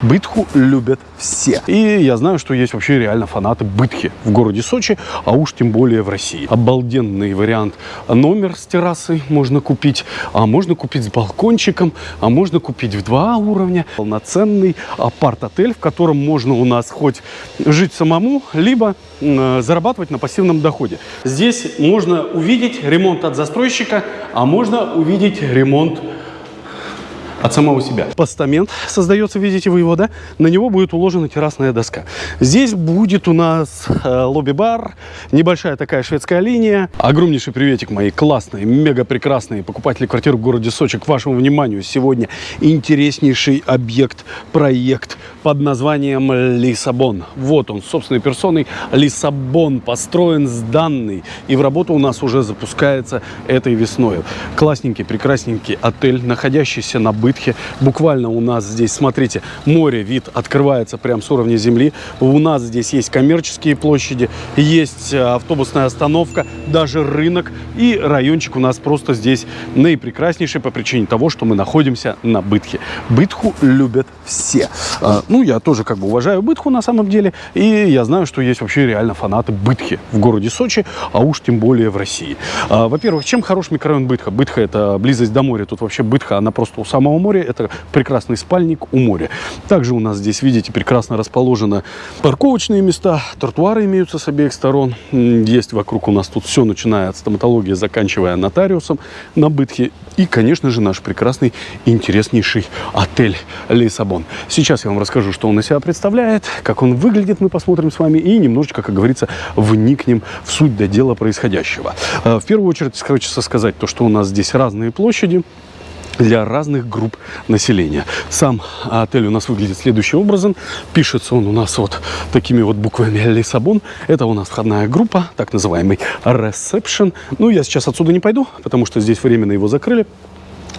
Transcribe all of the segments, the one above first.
Бытху любят все. И я знаю, что есть вообще реально фанаты бытхи в городе Сочи, а уж тем более в России. Обалденный вариант. Номер с террасой можно купить, а можно купить с балкончиком, а можно купить в два уровня. Полноценный апарт-отель, в котором можно у нас хоть жить самому, либо э, зарабатывать на пассивном доходе. Здесь можно увидеть ремонт от застройщика, а можно увидеть ремонт от самого себя. Постамент создается, видите вы его, да? На него будет уложена террасная доска. Здесь будет у нас э, лобби-бар, небольшая такая шведская линия. Огромнейший приветик мои классные, мега прекрасные покупатели квартир в городе Сочи. К вашему вниманию сегодня интереснейший объект, проект под названием Лиссабон. Вот он, собственной персоной. Лиссабон построен, сданный. И в работу у нас уже запускается этой весной. Классненький, прекрасненький отель, находящийся на Бытхе. Буквально у нас здесь, смотрите, море, вид открывается прямо с уровня земли. У нас здесь есть коммерческие площади, есть э, автобусная остановка, даже рынок. И райончик у нас просто здесь наипрекраснейший по причине того, что мы находимся на Бытхе. Бытху любят все. А, ну, я тоже как бы уважаю Бытху на самом деле. И я знаю, что есть вообще реально фанаты Бытхи в городе Сочи, а уж тем более в России. А, во-первых, чем хорош микрорайон Бытха? Бытха – это близость до моря. Тут вообще Бытха, она просто у самого моря. Это прекрасный спальник у моря. Также у нас здесь, видите, прекрасно расположены парковочные места, тротуары имеются с обеих сторон. Есть вокруг у нас тут все, начиная от стоматологии, заканчивая нотариусом на Бытхе. И, конечно же, наш прекрасный интереснейший отель Лиссабон. Сейчас я вам расскажу, что он из себя представляет, как он выглядит, мы посмотрим с вами, и немножечко, как говорится, вникнем в суть до дела происходящего. Э, в первую очередь, хочется сказать то, что у нас здесь разные площади, для разных групп населения. Сам отель у нас выглядит следующим образом. Пишется он у нас вот такими вот буквами Лиссабон. Это у нас входная группа, так называемый ресепшн. Ну, я сейчас отсюда не пойду, потому что здесь временно его закрыли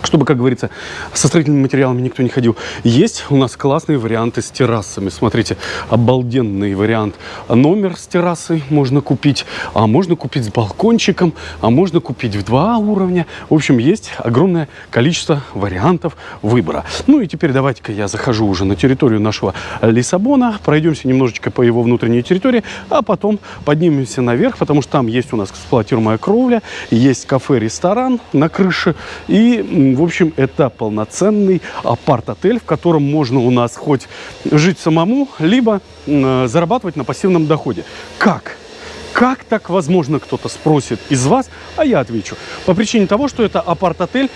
чтобы, как говорится, со строительными материалами никто не ходил. Есть у нас классные варианты с террасами. Смотрите, обалденный вариант. Номер с террасой можно купить, а можно купить с балкончиком, а можно купить в два уровня. В общем, есть огромное количество вариантов выбора. Ну и теперь давайте-ка я захожу уже на территорию нашего Лиссабона, пройдемся немножечко по его внутренней территории, а потом поднимемся наверх, потому что там есть у нас эксплуатируемая кровля, есть кафе-ресторан на крыше и в общем, это полноценный апарт-отель, в котором можно у нас хоть жить самому, либо э, зарабатывать на пассивном доходе. Как? Как так возможно, кто-то спросит из вас, а я отвечу. По причине того, что это апарт-отель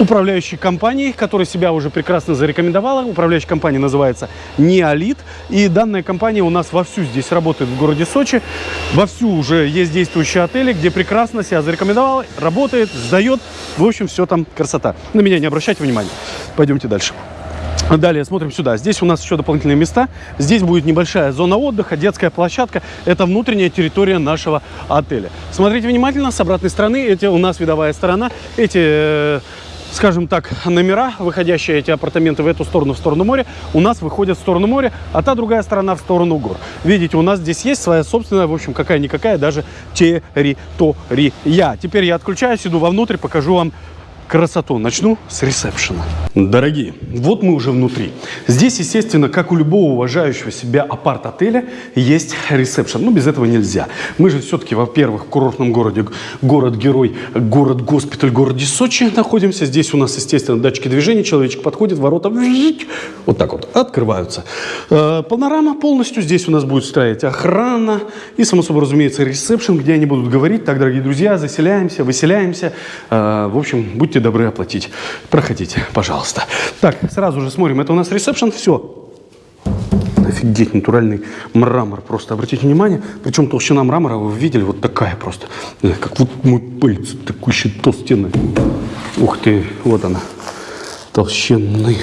управляющей компанией, которая себя уже прекрасно зарекомендовала. Управляющая компания называется Неолит. И данная компания у нас вовсю здесь работает в городе Сочи. Вовсю уже есть действующие отели, где прекрасно себя зарекомендовала, работает, сдает. В общем, все там красота. На меня не обращайте внимания. Пойдемте дальше. Далее смотрим сюда. Здесь у нас еще дополнительные места. Здесь будет небольшая зона отдыха, детская площадка. Это внутренняя территория нашего отеля. Смотрите внимательно. С обратной стороны, эти у нас видовая сторона. Эти э, скажем так, номера, выходящие эти апартаменты в эту сторону, в сторону моря, у нас выходят в сторону моря, а та другая сторона в сторону гор. Видите, у нас здесь есть своя собственная, в общем, какая-никакая даже территория. Теперь я отключаюсь, иду вовнутрь, покажу вам красоту. Начну с ресепшена. Дорогие, вот мы уже внутри. Здесь, естественно, как у любого уважающего себя апарт-отеля, есть ресепшн. Ну, без этого нельзя. Мы же все-таки, во-первых, в курортном городе, город-герой, город-госпиталь, городе Сочи находимся. Здесь у нас, естественно, датчики движения. Человечек подходит, ворота вот так вот открываются. Э, панорама полностью. Здесь у нас будет стоять охрана. И, само собой, разумеется, ресепшн, где они будут говорить. Так, дорогие друзья, заселяемся, выселяемся. Э, в общем, будьте будьте добры оплатить. Проходите, пожалуйста. Так, сразу же смотрим. Это у нас ресепшн. Все. Офигеть, натуральный мрамор. Просто обратите внимание. Причем толщина мрамора, вы видели, вот такая просто. Как вот мой палец, такой еще толстенный. Ух ты, вот она. Толщенной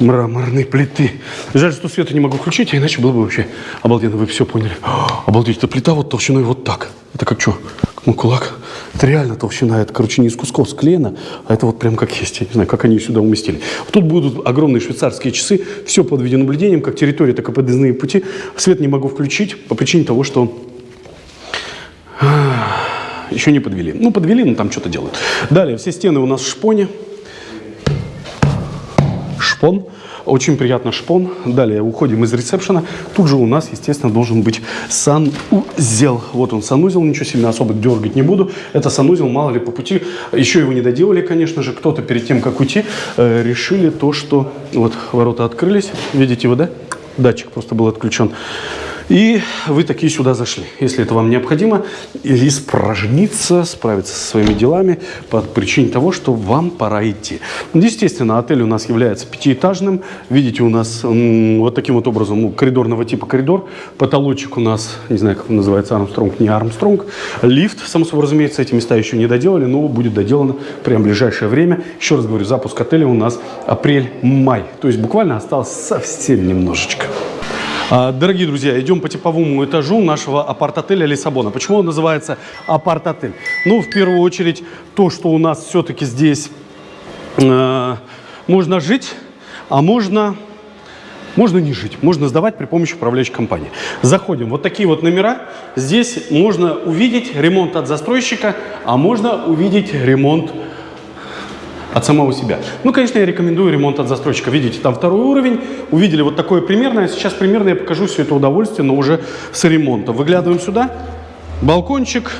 мраморной плиты. Жаль, что света не могу включить, а иначе было бы вообще обалденно. Вы все поняли. О, обалдеть, эта плита вот толщиной вот так. Это как что? Мой кулак. Это реально толщина. Это, короче, не из кусков склеено, а это вот прям как есть. Я не знаю, как они сюда уместили. Тут будут огромные швейцарские часы. Все под видеонаблюдением, как территория, так и подъездные пути. Свет не могу включить по причине того, что еще не подвели. Ну, подвели, но там что-то делают. Далее, все стены у нас в шпоне шпон. Очень приятно шпон. Далее уходим из ресепшена. Тут же у нас, естественно, должен быть санузел. Вот он санузел, ничего сильно особо дергать не буду. Это санузел, мало ли по пути. Еще его не доделали, конечно же. Кто-то перед тем, как уйти, э, решили то, что... Вот ворота открылись. Видите его, да? Датчик просто был отключен. И вы такие сюда зашли. Если это вам необходимо, испражниться, справиться со своими делами по причине того, что вам пора идти. Естественно, отель у нас является пятиэтажным. Видите, у нас вот таким вот образом, ну, коридорного типа коридор. Потолочек у нас, не знаю, как он называется, Армстронг, не Армстронг. Лифт, само собой разумеется, эти места еще не доделали, но будет доделано прямо в ближайшее время. Еще раз говорю, запуск отеля у нас апрель-май. То есть буквально осталось совсем немножечко. А, дорогие друзья, идем по типовому этажу нашего апарт-отеля Лиссабона. Почему он называется апарт-отель? Ну, в первую очередь, то, что у нас все-таки здесь э, можно жить, а можно... Можно не жить, можно сдавать при помощи управляющей компании. Заходим, вот такие вот номера. Здесь можно увидеть ремонт от застройщика, а можно увидеть ремонт от самого себя. Ну, конечно, я рекомендую ремонт от застройщика. Видите, там второй уровень. Увидели вот такое примерное. Сейчас примерно я покажу все это удовольствие, но уже с ремонтом. Выглядываем сюда. Балкончик,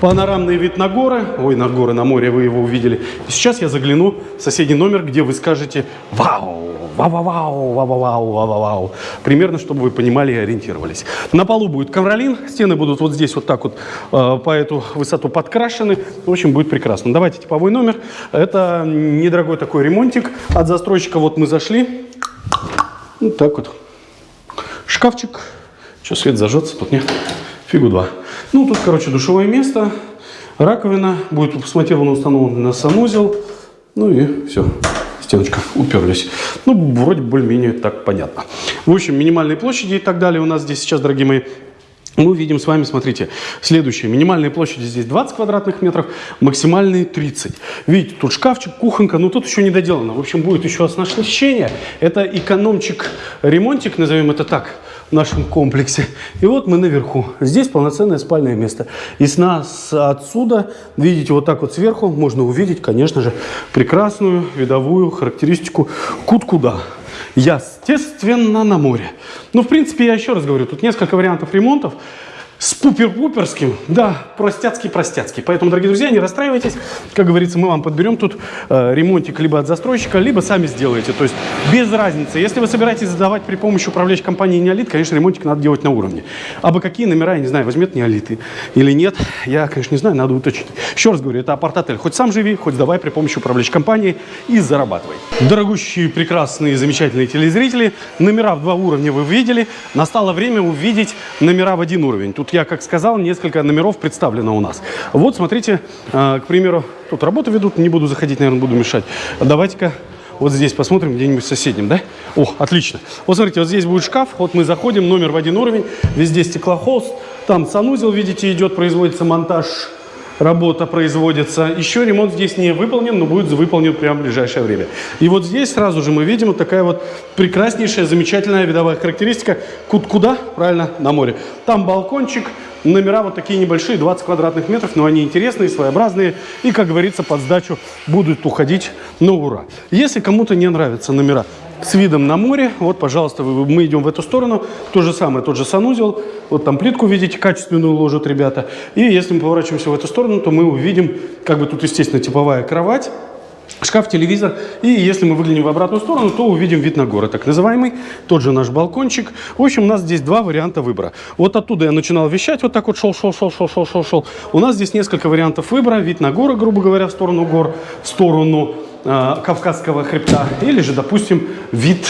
панорамный вид на горы. Ой, на горы, на море вы его увидели. Сейчас я загляну в соседний номер, где вы скажете «Вау!» Вау-вау-вау, вау-вау, вау-вау. Примерно, чтобы вы понимали и ориентировались. На полу будет ковролин, стены будут вот здесь вот так вот э, по эту высоту подкрашены. В общем, будет прекрасно. Давайте типовой номер. Это недорогой такой ремонтик от застройщика. Вот мы зашли. Вот так вот. Шкафчик. Что, свет зажжется? Тут нет. Фигу два. Ну, тут, короче, душевое место. Раковина. Будет смонтировано установлен на санузел. Ну и все стеночка, уперлись. Ну, вроде более-менее так понятно. В общем, минимальные площади и так далее у нас здесь сейчас, дорогие мои, мы видим с вами, смотрите, следующее. Минимальные площади здесь 20 квадратных метров, максимальные 30. Видите, тут шкафчик, кухонка, но тут еще не доделано. В общем, будет еще оснащение. Это экономчик-ремонтик, назовем это так нашем комплексе. И вот мы наверху. Здесь полноценное спальное место. И с нас отсюда, видите, вот так вот сверху можно увидеть, конечно же, прекрасную видовую характеристику кут-куда. Естественно, на море. Ну, в принципе, я еще раз говорю, тут несколько вариантов ремонтов с пупер-пуперским, да, простяцкий-простяцкий. Поэтому, дорогие друзья, не расстраивайтесь. Как говорится, мы вам подберем тут э, ремонтик либо от застройщика, либо сами сделаете. То есть без разницы. Если вы собираетесь задавать при помощи управляющей компании Неолит, конечно, ремонтик надо делать на уровне. А бы какие номера, я не знаю, возьмет Неолиты или нет, я, конечно, не знаю, надо уточнить. Еще раз говорю, это апарт-отель. Хоть сам живи, хоть сдавай при помощи управляющей компании и зарабатывай. Дорогущие, прекрасные, замечательные телезрители, номера в два уровня вы видели. Настало время увидеть номера в один уровень. Тут я, как сказал, несколько номеров представлено у нас. Вот, смотрите, э, к примеру, тут работу ведут, не буду заходить, наверное, буду мешать. Давайте-ка вот здесь посмотрим, где-нибудь соседнем, да? О, отлично. Вот смотрите, вот здесь будет шкаф, вот мы заходим, номер в один уровень, везде стеклохолст, там санузел, видите, идет, производится монтаж работа производится. Еще ремонт здесь не выполнен, но будет выполнен прямо в ближайшее время. И вот здесь сразу же мы видим вот такая вот прекраснейшая, замечательная видовая характеристика. Куда? Правильно, на море. Там балкончик, номера вот такие небольшие, 20 квадратных метров, но они интересные, своеобразные. И, как говорится, под сдачу будут уходить на ура. Если кому-то не нравятся номера, с видом на море. Вот, пожалуйста, мы идем в эту сторону. То же самое, тот же санузел. Вот там плитку видите, качественную ложат ребята. И если мы поворачиваемся в эту сторону, то мы увидим, как бы тут, естественно, типовая кровать шкаф, телевизор. И если мы выглянем в обратную сторону, то увидим вид на горы, так называемый. Тот же наш балкончик. В общем, у нас здесь два варианта выбора. Вот оттуда я начинал вещать, вот так вот шел, шел, шел, шел, шел, шел, шел. У нас здесь несколько вариантов выбора. Вид на горы, грубо говоря, в сторону гор, в сторону Кавказского хребта. Или же, допустим, вид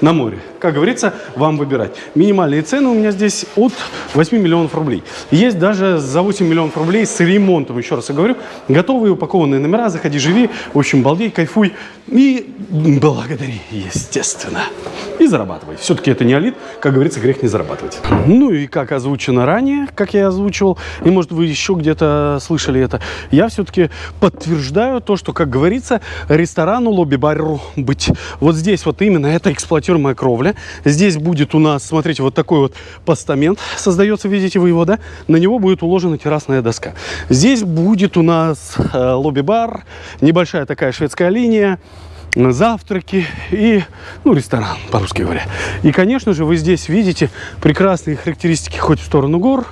на море. Как говорится, вам выбирать. Минимальные цены у меня здесь от 8 миллионов рублей. Есть даже за 8 миллионов рублей с ремонтом, еще раз я говорю, готовые упакованные номера, заходи, живи, в общем, балдей, кайфуй и благодари, естественно. И зарабатывай. Все-таки это не алит, как говорится, грех не зарабатывать. Ну и как озвучено ранее, как я озвучивал, и может вы еще где-то слышали это, я все-таки подтверждаю то, что, как говорится, ресторану, лобби-бару быть. Вот здесь вот именно это эксплуатируемая кровля. Здесь будет у нас, смотрите, вот такой вот постамент создается, видите вы его, да? На него будет уложена террасная доска. Здесь будет у нас э, лобби-бар, небольшая такая шведская линия, завтраки и, ну, ресторан, по-русски говоря. И, конечно же, вы здесь видите прекрасные характеристики хоть в сторону гор,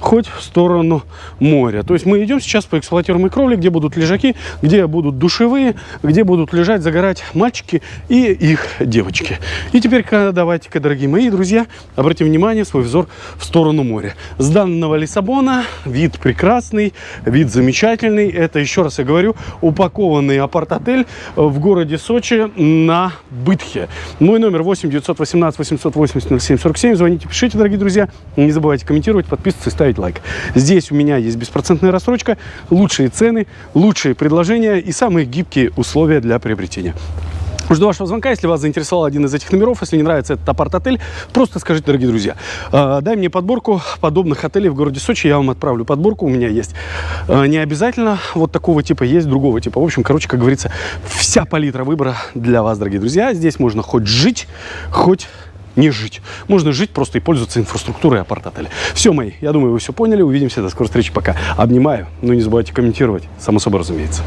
хоть в сторону моря. То есть мы идем сейчас по эксплуатируемой кровле, где будут лежаки, где будут душевые, где будут лежать, загорать мальчики и их девочки. И теперь давайте-ка, дорогие мои друзья, обратим внимание, свой взор в сторону моря. С данного Лиссабона вид прекрасный, вид замечательный. Это, еще раз я говорю, упакованный апарт-отель в городе Сочи на Бытхе. Мой номер 8 918 880 07 47. Звоните, пишите, дорогие друзья. Не забывайте комментировать, подписываться и ставить лайк. Здесь у меня есть беспроцентная рассрочка, лучшие цены, лучшие предложения и самые гибкие условия для приобретения. Жду вашего звонка, если вас заинтересовал один из этих номеров. Если не нравится этот апарт-отель, просто скажите, дорогие друзья, э, дай мне подборку подобных отелей в городе Сочи, я вам отправлю подборку, у меня есть. Э, не обязательно вот такого типа, есть другого типа. В общем, короче, как говорится, вся палитра выбора для вас, дорогие друзья. Здесь можно хоть жить, хоть не жить. Можно жить просто и пользоваться инфраструктурой апарт-отеля. Все, мои, я думаю, вы все поняли. Увидимся. До скорой встречи. Пока. Обнимаю. Но не забывайте комментировать. Само собой разумеется.